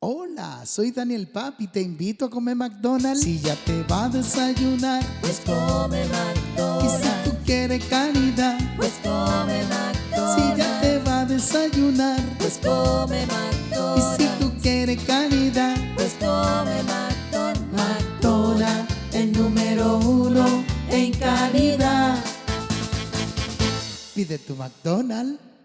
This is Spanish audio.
Hola, soy Daniel Papi, te invito a comer McDonald's. Si ya te va a desayunar, pues come y si tú quieres calidad, pues come si ya te va a desayunar, pues come y si tú quieres calidad, pues come McDonald's, McDonald's, el número uno en calidad. Pide tu McDonald's.